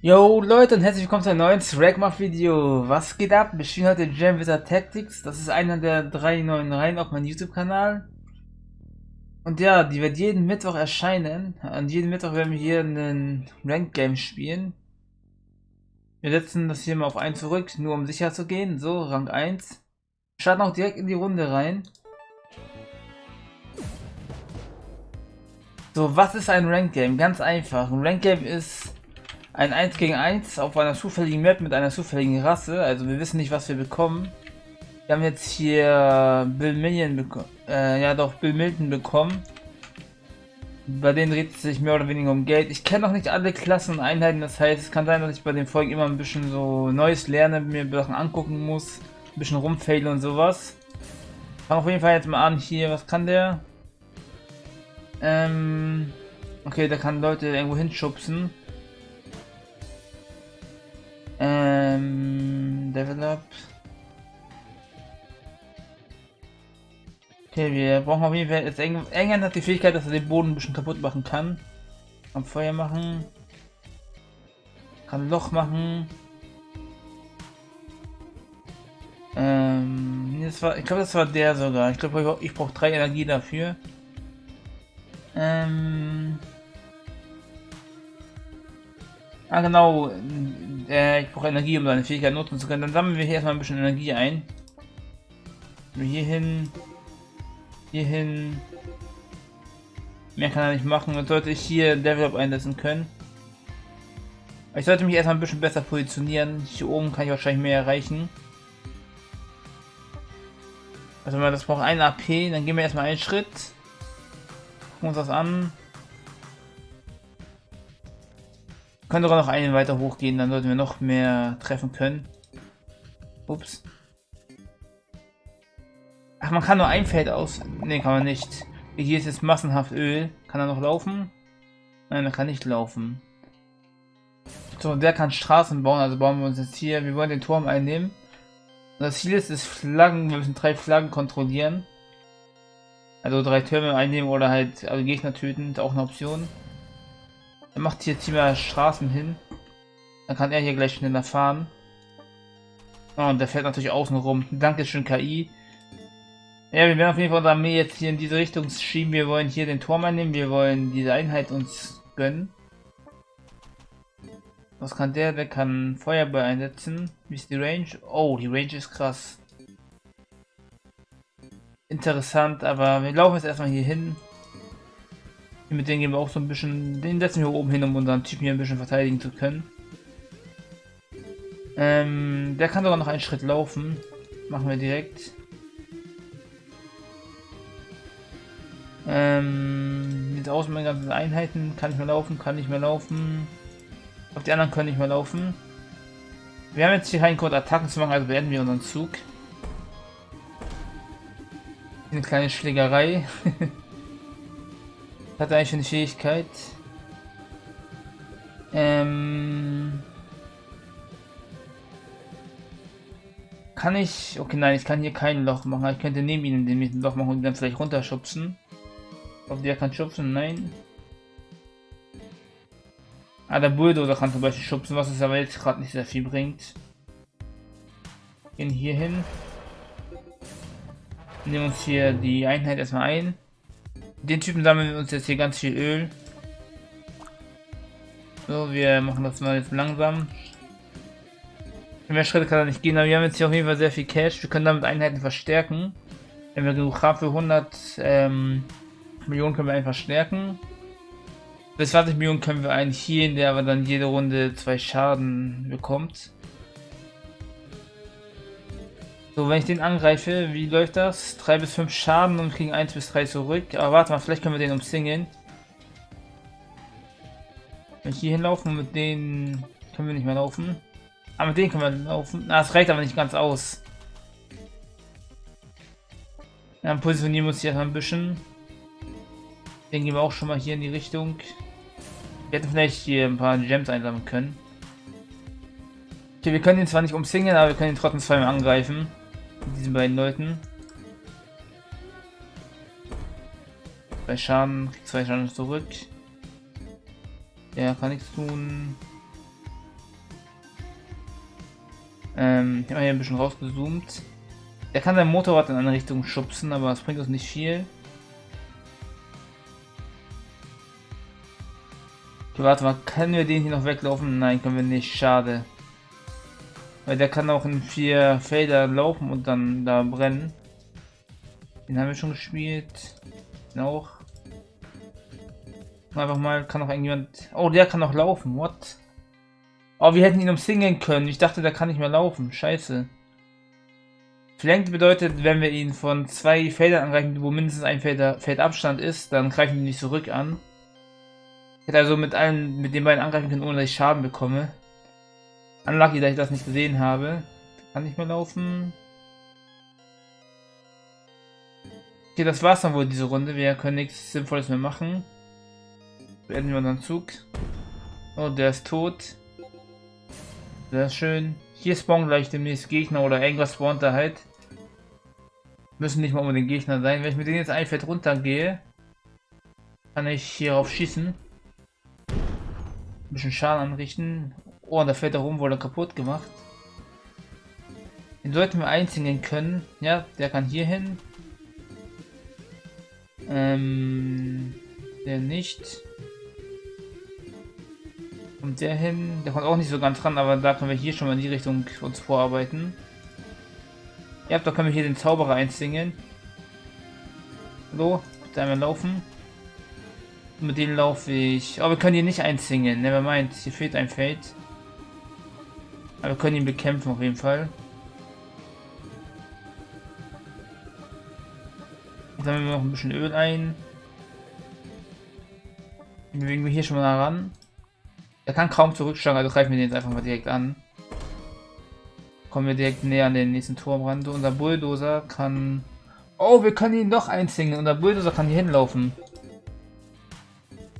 Yo Leute und herzlich willkommen zu einem neuen Swagmach Video. Was geht ab? Wir spielen heute Jam Wizard Tactics. Das ist einer der drei neuen Reihen auf meinem YouTube Kanal. Und ja, die wird jeden Mittwoch erscheinen. An jedem Mittwoch werden wir hier einen Rank Game spielen. Wir setzen das hier mal auf 1 zurück, nur um sicher zu gehen. So, Rang 1. Wir starten auch direkt in die Runde rein. So, was ist ein Rank Game? Ganz einfach. Ein Rank Game ist ein 1 gegen 1 auf einer zufälligen Map mit einer zufälligen Rasse. Also wir wissen nicht, was wir bekommen. Wir haben jetzt hier Bill Million bekommen. Äh, ja doch, Bill Milton bekommen. Bei denen dreht es sich mehr oder weniger um Geld. Ich kenne noch nicht alle Klassen und Einheiten, das heißt, es kann sein, dass ich bei den Folgen immer ein bisschen so Neues lerne, mir Sachen angucken muss, ein bisschen rumfail und sowas. Fangen auf jeden Fall jetzt mal an hier, was kann der? Ähm, okay, der kann Leute irgendwo hinschubsen. Ähm, Develop. Okay, wir brauchen auf jeden Fall jetzt England hat die Fähigkeit, dass er den Boden ein bisschen kaputt machen kann. Kann Feuer machen. Kann Loch machen. Ähm, das war, ich glaube, das war der sogar. Ich glaube, ich brauche drei Energie dafür. Ähm. Ah, genau. Äh, ich brauche Energie, um seine Fähigkeit nutzen zu können. Dann sammeln wir hier erstmal ein bisschen Energie ein. Hier hin. Hier hin. Mehr kann er nicht machen. Dann sollte ich hier Develop einsetzen können. Ich sollte mich erstmal ein bisschen besser positionieren. Hier oben kann ich wahrscheinlich mehr erreichen. Also das braucht ein AP, dann gehen wir erstmal einen Schritt. Gucken uns das an. Können sogar noch einen weiter hochgehen, dann sollten wir noch mehr treffen können. Ups. Ach, man kann nur ein Feld aus... Ne, kann man nicht. Hier ist jetzt massenhaft Öl. Kann er noch laufen? Nein, er kann nicht laufen. So, der kann Straßen bauen, also bauen wir uns jetzt hier. Wir wollen den Turm einnehmen. Und das Ziel ist es Flaggen, wir müssen drei Flaggen kontrollieren. Also drei Türme einnehmen oder halt also Gegner töten, ist auch eine Option. Er macht hier ziemlich Straßen hin. Dann kann er hier gleich schneller fahren. Oh, und der fährt natürlich außen rum. Dankeschön, KI. Ja, wir werden auf jeden Fall unsere Armee jetzt hier in diese Richtung schieben. Wir wollen hier den Turm einnehmen. Wir wollen diese Einheit uns gönnen. Was kann der? Der kann Feuerball einsetzen. Wie ist die Range? Oh, die Range ist krass. Interessant, aber wir laufen jetzt erstmal hier hin. Mit denen gehen wir auch so ein bisschen, den setzen wir oben hin, um unseren Typen hier ein bisschen verteidigen zu können. Ähm, der kann sogar noch einen Schritt laufen. Machen wir direkt. Ähm, aus mit meinen ganzen Einheiten? Kann ich mehr laufen? Kann nicht mehr laufen? Auf die anderen können nicht mehr laufen. Wir haben jetzt hier keinen Grund, Attacken zu machen, also beenden wir unseren Zug. Eine kleine Schlägerei. Hat eigentlich eine Fähigkeit. Ähm. Kann ich. Okay, nein, ich kann hier kein Loch machen. Ich könnte neben ihm ein Loch machen und dann vielleicht runterschubsen. Ob der kann schubsen? Nein. Ah, der Bulldozer kann zum Beispiel schubsen, was es aber jetzt gerade nicht sehr viel bringt. Gehen hier hin. Nehmen uns hier die Einheit erstmal ein. Den Typen sammeln wir uns jetzt hier ganz viel Öl. So, wir machen das mal jetzt langsam. Mehr Schritte kann er nicht gehen, aber wir haben jetzt hier auf jeden Fall sehr viel Cash. Wir können damit Einheiten verstärken. Wenn wir genug haben für 100 ähm, Millionen können wir einfach stärken. Bis 20 Millionen können wir einen hier, der aber dann jede Runde zwei Schaden bekommt. So, wenn ich den angreife, wie läuft das? 3 bis 5 Schaden und kriegen 1 bis 3 zurück. Aber warte mal, vielleicht können wir den umsingeln. Wenn ich hier hinlaufen, mit denen können wir nicht mehr laufen. Aber ah, mit denen können wir laufen. Na, das reicht aber nicht ganz aus. Dann positionieren wir uns hier ein bisschen. Den gehen wir auch schon mal hier in die Richtung. Wir hätten vielleicht hier ein paar Gems einsammeln können. Okay, wir können ihn zwar nicht umsingeln, aber wir können ihn trotzdem zweimal angreifen diesen beiden Leuten. Bei Schaden, zwei Schaden zurück. Der kann nichts tun. Ähm, ich habe hier ein bisschen rausgezoomt. Der kann sein Motorrad in eine Richtung schubsen, aber das bringt uns nicht viel. Okay, warte mal, können wir den hier noch weglaufen? Nein, können wir nicht, schade. Weil der kann auch in vier Felder laufen und dann da brennen. Den haben wir schon gespielt. Den auch. Einfach mal, kann auch irgendjemand... Oh, der kann auch laufen, what? Oh, wir hätten ihn umsingeln können. Ich dachte, der kann nicht mehr laufen. Scheiße. Flank bedeutet, wenn wir ihn von zwei Feldern angreifen, wo mindestens ein Feld, Feldabstand ist, dann greifen wir ihn nicht zurück an. Ich hätte also mit allen, mit den beiden angreifen können, ohne dass ich Schaden bekomme. Unlucky, dass ich das nicht gesehen habe. Kann nicht mehr laufen. Okay, das war's dann wohl diese Runde. Wir können nichts Sinnvolles mehr machen. Beenden wir unseren Zug. Oh, der ist tot. Sehr schön. Hier spawnen gleich demnächst Gegner oder irgendwas spawnt da halt. Müssen nicht mal unbedingt Gegner sein. Wenn ich mit denen jetzt ein Feld runtergehe, kann ich hierauf schießen. Ein bisschen Schaden anrichten. Oh, und da fällt der rum, wurde kaputt gemacht. Den sollten wir einziehen können. Ja, der kann hier hin. Ähm, der nicht. Kommt der hin? Der kommt auch nicht so ganz ran, aber da können wir hier schon mal in die Richtung uns vorarbeiten. Ja, da können wir hier den Zauberer einsingen. So, bitte einmal laufen. Mit dem laufe ich. Aber wir können hier nicht einsingen. Nevermind, hier fehlt ein Feld. Aber wir können ihn bekämpfen auf jeden Fall. Sammeln wir noch ein bisschen Öl ein. Bewegen wir hier schon mal ran. Er kann kaum zurückschlagen, also greifen wir den jetzt einfach mal direkt an. Kommen wir direkt näher an den nächsten Turm ran. Unser Bulldozer kann... Oh, wir können ihn doch einzingen. Unser Bulldozer kann hier hinlaufen.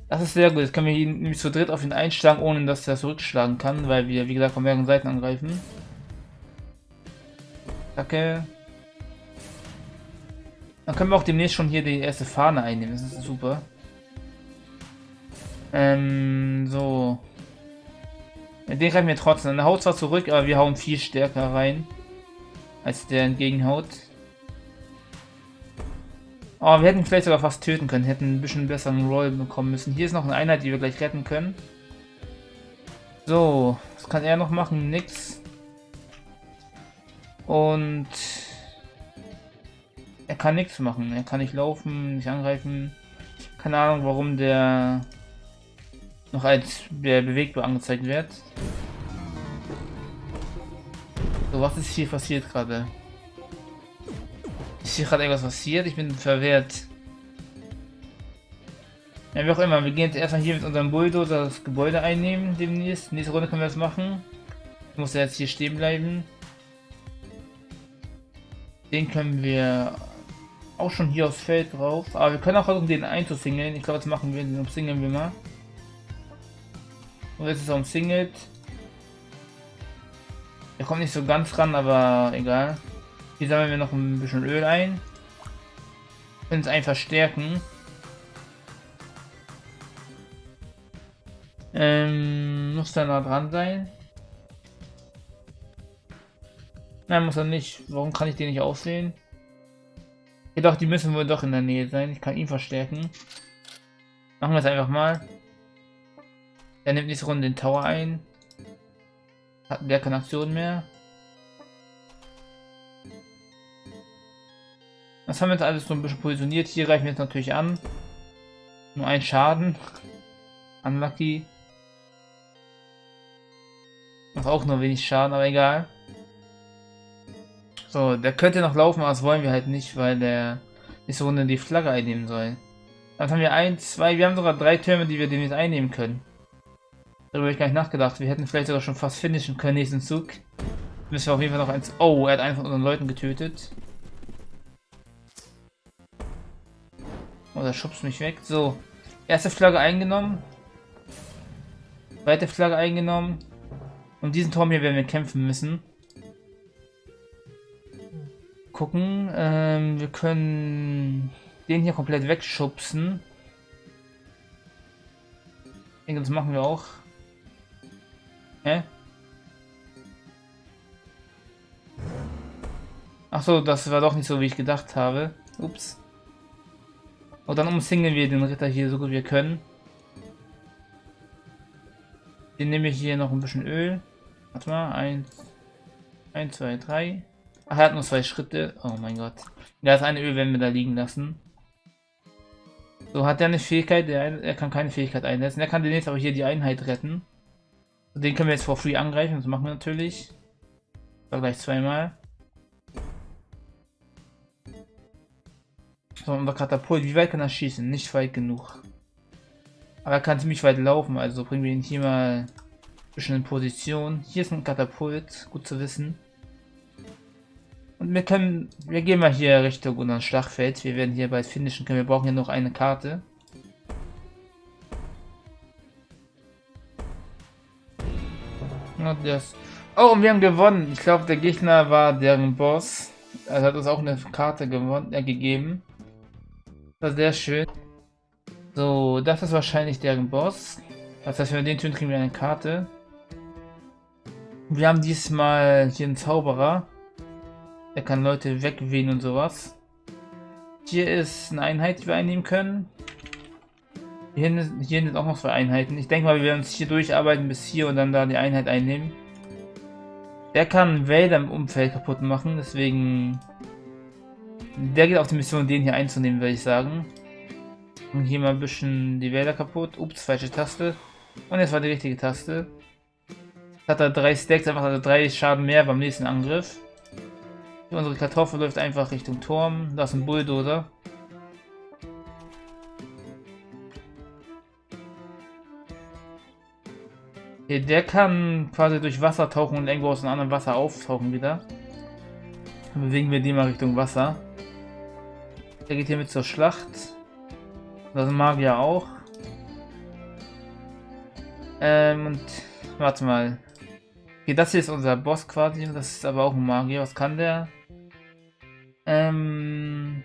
Das ist sehr gut. Jetzt können wir ihn nämlich zu dritt auf ihn einschlagen, ohne dass er zurückschlagen kann, weil wir, wie gesagt, von mehreren Seiten angreifen. Danke. Dann können wir auch demnächst schon hier die erste Fahne einnehmen. Das ist super. Ähm, so. Den greifen wir trotzdem. Der haut zwar zurück, aber wir hauen viel stärker rein. Als der entgegenhaut. Oh, wir hätten vielleicht sogar fast töten können. Hätten ein bisschen besseren Roll bekommen müssen. Hier ist noch eine Einheit, die wir gleich retten können. So, was kann er noch machen? Nix. Und er kann nichts machen. Er kann nicht laufen, nicht angreifen. Keine Ahnung, warum der noch als der bewegbar angezeigt wird. So, was ist hier passiert gerade? Ist hier gerade irgendwas passiert? Ich bin verwehrt. Ja, wie auch immer, wir gehen jetzt erstmal hier mit unserem Bulldozer das Gebäude einnehmen demnächst. Nächste Runde können wir das machen. Ich muss jetzt hier stehen bleiben. Den können wir auch schon hier aufs Feld drauf. Aber wir können auch versuchen, den einzusingeln. Ich glaube, das machen wir. Den umsingeln wir mal. Und jetzt ist er umsingelt. Er kommt nicht so ganz ran, aber egal. Hier sammeln wir noch ein bisschen Öl ein. Können es einfach stärken. Ähm, muss da nah dran sein? Nein, muss er nicht. Warum kann ich den nicht aussehen? Jedoch, die müssen wohl doch in der Nähe sein. Ich kann ihn verstärken. Machen wir es einfach mal. Er nimmt nächste Runde den Tower ein. Hat der keine Aktion mehr. Das haben wir jetzt alles so ein bisschen positioniert. Hier greifen wir jetzt natürlich an. Nur ein Schaden. Unlucky. Macht auch nur wenig Schaden, aber egal. So, der könnte noch laufen, aber das wollen wir halt nicht, weil der nächste Runde die Flagge einnehmen soll. Dann haben wir ein, zwei, wir haben sogar drei Türme, die wir demnächst einnehmen können. Darüber habe ich gar nicht nachgedacht. Wir hätten vielleicht sogar schon fast finishen können nächsten Zug. Müssen wir auf jeden Fall noch eins... Oh, er hat einen von unseren Leuten getötet. Oh, der schubst mich weg. So. Erste Flagge eingenommen. Zweite Flagge eingenommen. Um diesen Turm hier werden wir kämpfen müssen. Gucken. Ähm, wir können den hier komplett wegschubsen. Das machen wir auch. Hä? Achso, das war doch nicht so, wie ich gedacht habe. Ups. Und dann umsingeln wir den Ritter hier so gut wir können. Den nehme ich hier noch ein bisschen Öl. Warte mal, eins, eins, zwei, drei. Ach, er hat nur zwei Schritte. Oh mein Gott. Ja, das eine Öl werden wir da liegen lassen. So, hat er eine Fähigkeit? Er, er kann keine Fähigkeit einsetzen. Er kann demnächst aber hier die Einheit retten. Den können wir jetzt for free angreifen. Das machen wir natürlich. War gleich zweimal. So, unser Katapult. Wie weit kann er schießen? Nicht weit genug. Aber er kann ziemlich weit laufen. Also bringen wir ihn hier mal ein bisschen in Position. Hier ist ein Katapult. Gut zu wissen. Und wir können, wir gehen mal hier Richtung unser Schlachtfeld. Wir werden hier bald finishen können. Wir brauchen hier noch eine Karte. Und das. Oh, und wir haben gewonnen. Ich glaube, der Gegner war deren Boss. Er hat uns auch eine Karte gewonnen, äh, gegeben. War sehr schön. So, das ist wahrscheinlich deren Boss. Das heißt, wenn wir den tun, kriegen wir eine Karte. Wir haben diesmal hier einen Zauberer. Er kann Leute wegwehen und sowas. Hier ist eine Einheit, die wir einnehmen können. Hier hier sind auch noch zwei Einheiten. Ich denke mal, wir werden uns hier durcharbeiten bis hier und dann da die Einheit einnehmen. Der kann Wälder im Umfeld kaputt machen, deswegen... Der geht auf die Mission, den hier einzunehmen, würde ich sagen. Und hier mal ein bisschen die Wälder kaputt. Ups, falsche Taste. Und jetzt war die richtige Taste. Hat er drei Stacks, einfach also drei Schaden mehr beim nächsten Angriff. Unsere Kartoffel läuft einfach Richtung Turm. Da ist ein Bulldozer. Okay, der kann quasi durch Wasser tauchen und irgendwo aus einem anderen Wasser auftauchen wieder. Dann bewegen wir die mal Richtung Wasser. Der geht hier mit zur Schlacht. Das Magier auch. Ähm, und warte mal. Okay, das hier ist unser Boss quasi. Das ist aber auch ein Magier. Was kann der? Ähm.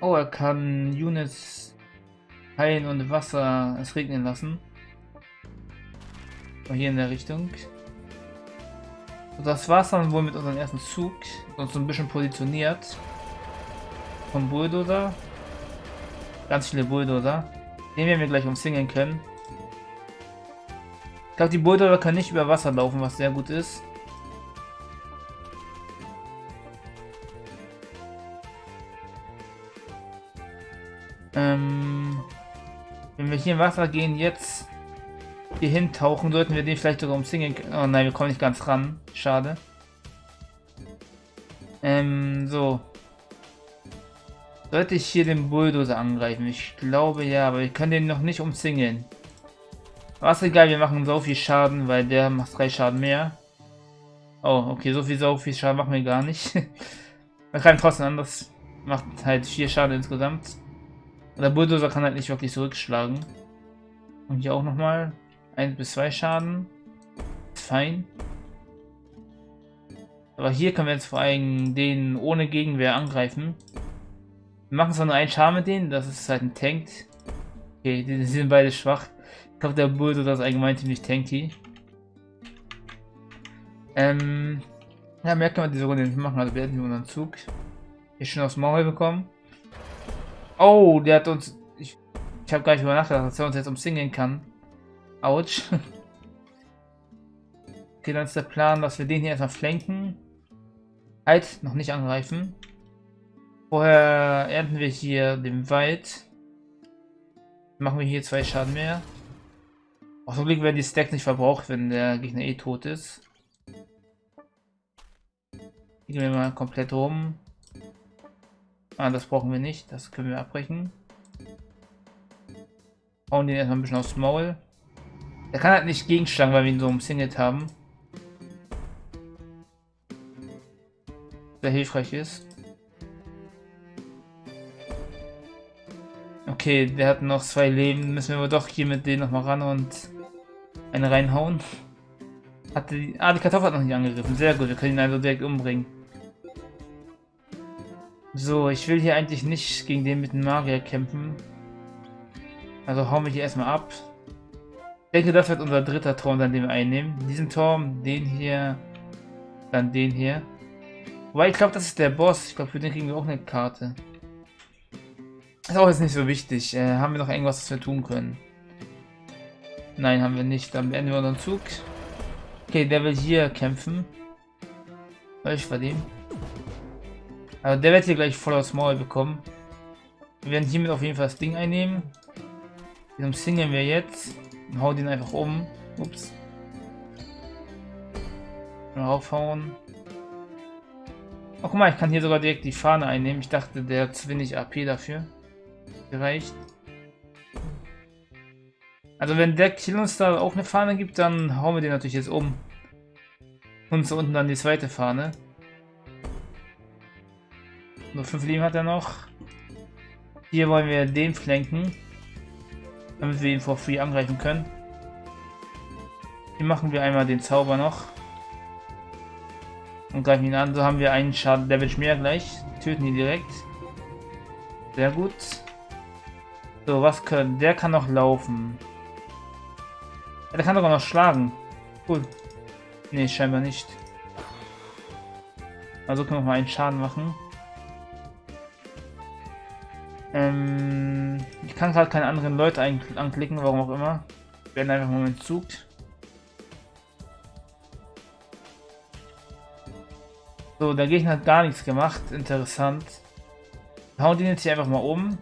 Oh, er kann Units heilen und Wasser es regnen lassen. Hier in der Richtung. Und das war's dann wohl mit unserem ersten Zug. Uns so ein bisschen positioniert. Vom Bulldozer. Ganz viele Bulldozer. Den werden wir gleich umsingeln können. Ich glaube, die Bulldozer können nicht über Wasser laufen, was sehr gut ist. Ähm, wenn wir hier im Wasser gehen, jetzt hier hintauchen, sollten wir den vielleicht sogar umzingeln können. Oh nein, wir kommen nicht ganz ran. Schade. Ähm, so. Sollte ich hier den Bulldozer angreifen? Ich glaube ja, aber wir können den noch nicht umzingeln. Was egal, wir machen so viel Schaden, weil der macht drei Schaden mehr. Oh, okay, so viel, so viel Schaden machen wir gar nicht. wir greifen trotzdem an, das macht halt vier Schaden insgesamt. Der Bulldozer kann halt nicht wirklich zurückschlagen. Und hier auch nochmal. 1 bis 2 Schaden. Ist fein. Aber hier können wir jetzt vor allem den ohne Gegenwehr angreifen. Wir machen zwar nur einen Schaden mit denen, das ist halt ein Tank. Okay, die sind beide schwach. Ich glaube, der Bulldozer ist allgemein ziemlich tanky. Ähm, ja, mehr können wir diese Runde nicht machen, also wir hätten unseren Zug hier schon aufs Maul bekommen. Oh, der hat uns... Ich, ich habe gar nicht über nachgedacht, dass er uns jetzt umsingeln kann. Autsch. Okay, dann ist der Plan, dass wir den hier erstmal flanken. Halt, noch nicht angreifen. Vorher ernten wir hier den Wald. Machen wir hier zwei Schaden mehr. Auf dem Blick werden die Stacks nicht verbraucht, wenn der Gegner eh tot ist. Gehen wir mal komplett rum. Ah, das brauchen wir nicht. Das können wir abbrechen. Hauen den erstmal ein bisschen aufs Maul. Er kann halt nicht gegenschlagen, weil wir ihn so umsingelt haben. Sehr hilfreich ist. Okay, der hat noch zwei Leben. Müssen wir aber doch hier mit denen nochmal ran und eine reinhauen. Hat die, ah, die Kartoffel hat noch nicht angegriffen. Sehr gut, wir können ihn also direkt umbringen. So, ich will hier eigentlich nicht gegen den mit dem Magier kämpfen. Also hauen wir hier erstmal ab. Ich denke, das wird unser dritter Turm, dann den wir einnehmen. Diesen Turm, den hier, dann den hier. Wobei ich glaube, das ist der Boss. Ich glaube, für den kriegen wir auch eine Karte. Ist auch jetzt nicht so wichtig. Äh, haben wir noch irgendwas, was wir tun können? Nein, haben wir nicht. Dann beenden wir unseren Zug. Okay, der will hier kämpfen. Ich bei dem. Also der wird hier gleich voll aus Maul bekommen. Wir werden hiermit auf jeden Fall das Ding einnehmen. Den umsingeln wir jetzt. Und hauen den einfach um. Ups. Raufhauen. Oh, guck mal, ich kann hier sogar direkt die Fahne einnehmen. Ich dachte, der hat zu wenig AP dafür. Gereicht. Also wenn der Kill uns da auch eine Fahne gibt, dann hauen wir den natürlich jetzt um. Und so unten dann die zweite Fahne. Nur 5 Leben hat er noch. Hier wollen wir den flanken. Damit wir ihn for free angreifen können. Hier machen wir einmal den Zauber noch. Und greifen ihn an. So haben wir einen Schaden Damage mehr gleich. Töten ihn direkt. Sehr gut. So, was können... Der kann noch laufen. Ja, der kann doch noch schlagen. Cool. Nee, scheinbar nicht. Also können wir mal einen Schaden machen. Ähm, ich kann gerade keine anderen Leute anklicken, warum auch immer. Wir werden einfach mal Zug. So, der Gegner hat gar nichts gemacht. Interessant. Hauen den jetzt hier einfach mal um.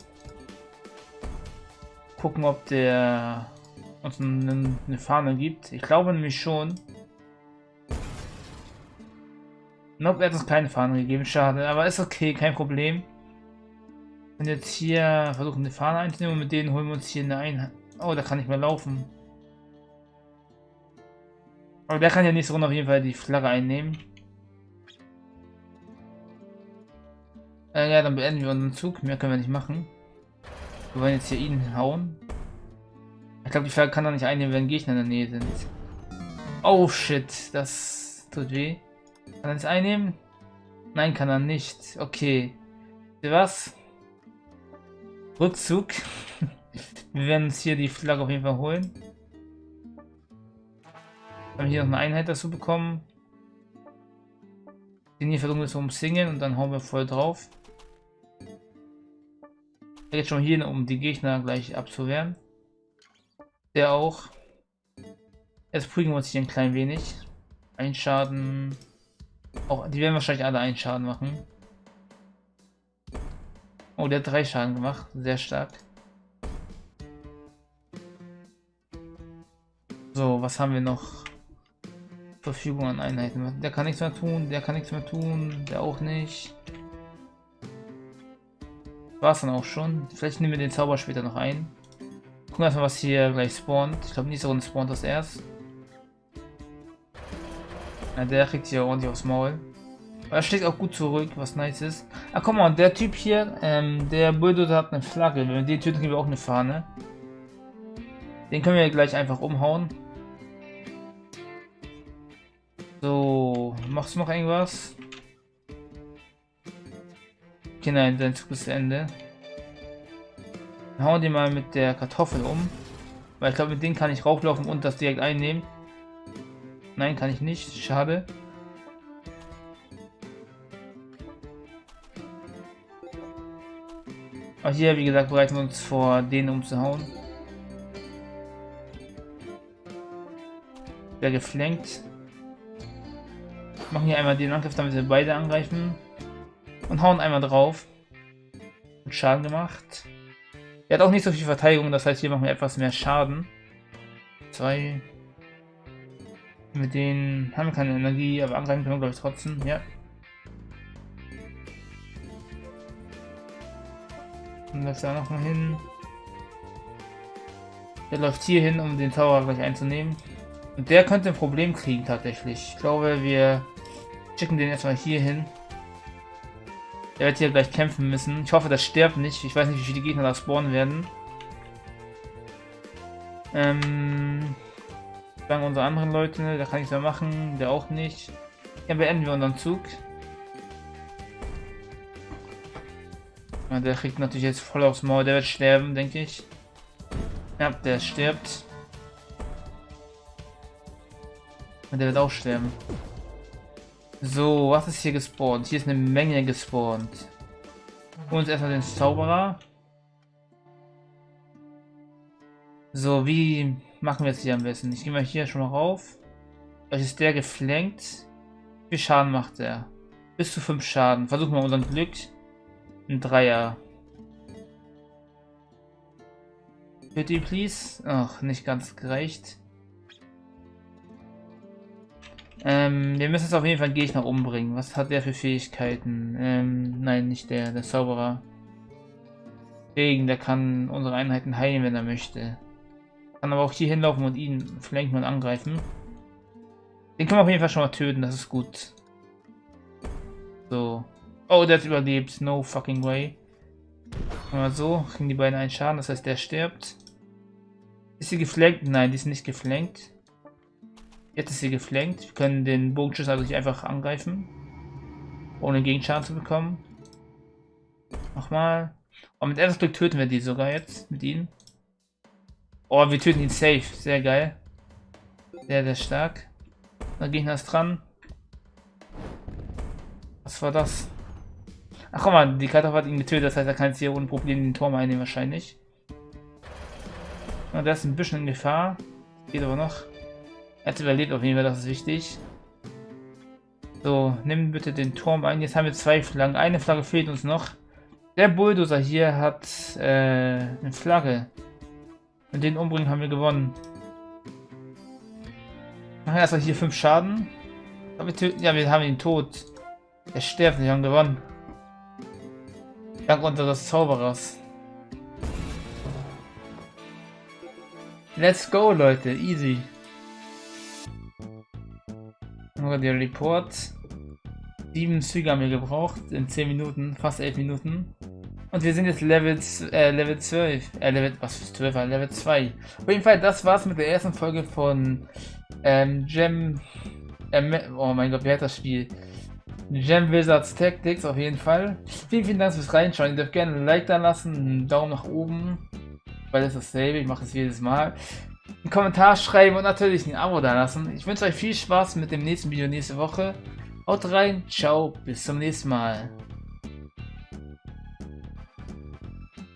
Gucken, ob der uns eine, eine Fahne gibt. Ich glaube nämlich schon. Nope, er hat uns keine Fahne gegeben, schade. Aber ist okay, kein Problem. Und jetzt hier versuchen eine Fahne einzunehmen mit denen holen wir uns hier eine Einheit. Oh, da kann ich mehr laufen. Aber der kann ja nächste Runde auf jeden Fall die Flagge einnehmen. Äh, ja, dann beenden wir unseren Zug. Mehr können wir nicht machen. Wir wollen jetzt hier ihn hauen. Ich glaube, die Flagge kann er nicht einnehmen, wenn Gegner in der Nähe sind. Oh shit, das tut weh. Kann er das einnehmen? Nein, kann er nicht. Okay. Was? Rückzug. Wir werden uns hier die Flagge auf jeden Fall holen. Haben hier noch eine Einheit dazu bekommen. Den hier versuchen wir zu umsingeln und dann hauen wir voll drauf. Jetzt schon hier, um die Gegner gleich abzuwehren. Der auch. Jetzt prügeln wir uns hier ein klein wenig. Ein Schaden. Auch, die werden wahrscheinlich alle einen Schaden machen. Oh, der hat drei Schaden gemacht. Sehr stark. So, was haben wir noch? Verfügung an Einheiten. Der kann nichts mehr tun, der kann nichts mehr tun, der auch nicht. War es dann auch schon. Vielleicht nehmen wir den Zauber später noch ein. Gucken erstmal, was hier gleich spawnt. Ich glaube, nächste Runde spawnt das erst. Ja, der kriegt hier ordentlich aufs Maul. Aber er schlägt auch gut zurück, was nice ist. Ah, guck mal, der Typ hier, ähm, der Bulldozer hat eine Flagge. Wenn wir den töten, kriegen wir auch eine Fahne. Den können wir gleich einfach umhauen. So, machst du noch irgendwas? Okay, nein, dein Zug ist Ende. Dann hauen die mal mit der Kartoffel um. Weil ich glaube, mit denen kann ich rauflaufen und das direkt einnehmen. Nein, kann ich nicht. Schade. Aber hier, wie gesagt, bereiten wir uns vor, den umzuhauen. Der geflankt. Machen hier einmal den Angriff, damit wir beide angreifen. Und hauen einmal drauf. Und Schaden gemacht. Er hat auch nicht so viel Verteidigung, das heißt, hier machen wir etwas mehr Schaden. Zwei. Mit denen haben wir keine Energie, aber angreifen können wir, glaube ich, trotzdem. Ja. Und läuft da noch mal hin. Der läuft hier hin, um den Tower gleich einzunehmen. Und der könnte ein Problem kriegen tatsächlich. Ich glaube, wir schicken den erstmal hier hin. Der wird hier gleich kämpfen müssen. Ich hoffe, das stirbt nicht. Ich weiß nicht, wie viele Gegner da spawnen werden. Ähm, sagen unsere anderen Leute, da kann ich mehr machen, der auch nicht. Ja, beenden wir unseren Zug. Ja, der kriegt natürlich jetzt voll aufs Maul, der wird sterben, denke ich. Ja, der stirbt. Und der wird auch sterben. So, was ist hier gespawnt? Hier ist eine Menge gespawnt. Uns erstmal den Zauberer. So, wie machen wir es hier am besten? Ich gehe mal hier schon mal rauf. Vielleicht ist der geflankt. Wie viel Schaden macht er? Bis zu 5 Schaden. Versuchen wir unseren Glück. Ein Dreier. Bitte, please. Ach, nicht ganz gerecht. Ähm, wir müssen jetzt auf jeden Fall einen Gegner umbringen. Was hat der für Fähigkeiten? Ähm, nein, nicht der, der Zauberer. Deswegen, der kann unsere Einheiten heilen, wenn er möchte. Kann aber auch hier hinlaufen und ihn flanken und angreifen. Den können wir auf jeden Fall schon mal töten, das ist gut. So. Oh, der hat überlebt. No fucking way. Mal so, kriegen die beiden einen Schaden, das heißt, der stirbt. Ist sie geflankt? Nein, die ist nicht geflankt. Jetzt ist sie geflankt. Wir können den Bogenschuss also nicht einfach angreifen. Ohne Gegenschaden zu bekommen. Nochmal. Und mit erstes Glück töten wir die sogar jetzt. Mit ihnen. Oh, wir töten ihn safe. Sehr geil. Sehr, sehr stark. Der Gegner ist dran. Was war das? Ach guck mal, die Kartoffel hat ihn getötet, das heißt, er kann jetzt hier ohne Probleme den Turm einnehmen wahrscheinlich. Und der ist ein bisschen in Gefahr. Geht aber noch. Er hat überlebt auf jeden Fall, das ist wichtig. So, nimm bitte den Turm ein. Jetzt haben wir zwei Flaggen. Eine Flagge fehlt uns noch. Der Bulldozer hier hat äh, eine Flagge. Mit den umbringen haben wir gewonnen. Machen erstmal hier fünf Schaden. Wir töten, ja, wir haben ihn tot. Er stirbt, wir haben gewonnen. Dank unseres Zauberers. Let's go, Leute. Easy. Nur der Report. Sieben Züge haben wir gebraucht in 10 Minuten, fast 11 Minuten. Und wir sind jetzt Level, äh, Level 12. Äh, Level, was für 12 war? Level 2. Auf jeden Fall, das war's mit der ersten Folge von ähm, Gem. Ähm, oh mein Gott, wie heißt das Spiel? Gem Wizards Tactics auf jeden Fall. Vielen, vielen Dank fürs Reinschauen. Ihr dürft gerne ein Like da lassen, einen Daumen nach oben, weil ist dasselbe. Ich mache es jedes Mal. Einen Kommentar schreiben und natürlich ein Abo da lassen. Ich wünsche euch viel Spaß mit dem nächsten Video nächste Woche. Haut rein, ciao, bis zum nächsten Mal.